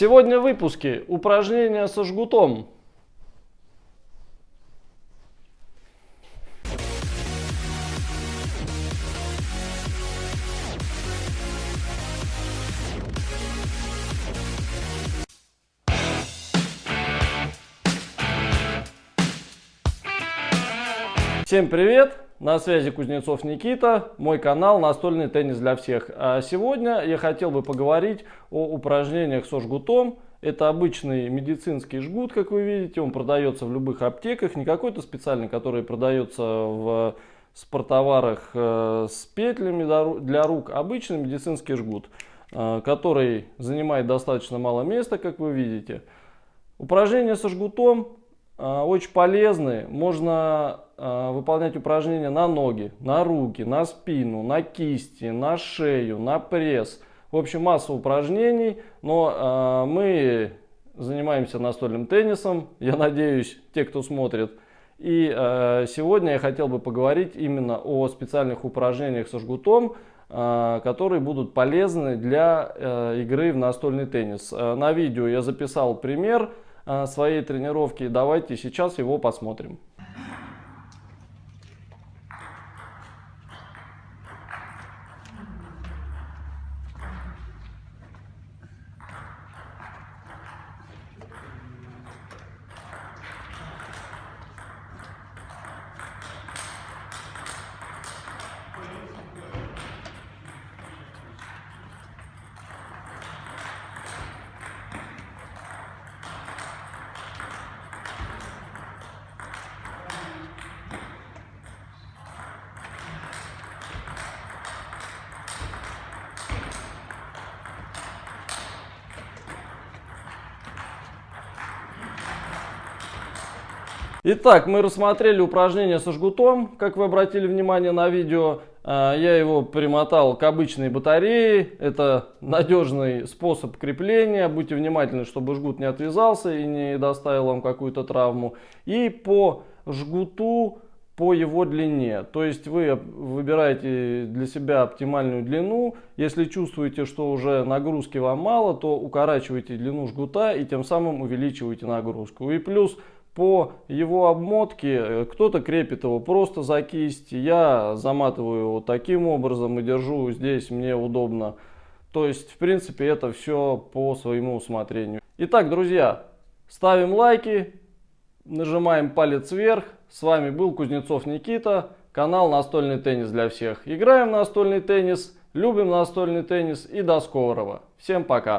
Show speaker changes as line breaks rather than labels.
Сегодня в выпуске упражнения со жгутом. Всем привет! На связи Кузнецов Никита, мой канал «Настольный теннис для всех». А сегодня я хотел бы поговорить о упражнениях со жгутом. Это обычный медицинский жгут, как вы видите, он продается в любых аптеках, не какой-то специальный, который продается в спортоварах э, с петлями для рук, обычный медицинский жгут, э, который занимает достаточно мало места, как вы видите. Упражнения со жгутом очень полезны. Можно а, выполнять упражнения на ноги, на руки, на спину, на кисти, на шею, на пресс. В общем, масса упражнений, но а, мы занимаемся настольным теннисом, я надеюсь, те, кто смотрит. И сегодня я хотел бы поговорить именно о специальных упражнениях со жгутом, которые будут полезны для игры в настольный теннис. На видео я записал пример, Э, своей тренировки. Давайте сейчас его посмотрим. Итак, мы рассмотрели упражнение со жгутом, как вы обратили внимание на видео. А, я его примотал к обычной батарее. Это надежный способ крепления. Будьте внимательны, чтобы жгут не отвязался и не доставил вам какую-то травму. И по жгуту, по его длине. То есть вы выбираете для себя оптимальную длину. Если чувствуете, что уже нагрузки вам мало, то укорачивайте длину жгута и тем самым увеличиваете нагрузку. И плюс по его обмотке э, кто-то крепит его просто за кисть, я заматываю его таким образом и держу здесь, мне удобно. То есть, в принципе, это все по своему усмотрению. Итак, друзья, ставим лайки, нажимаем палец вверх. С вами был Кузнецов Никита, канал Настольный теннис для всех. Играем в настольный теннис, любим настольный теннис и до скорого. Всем пока!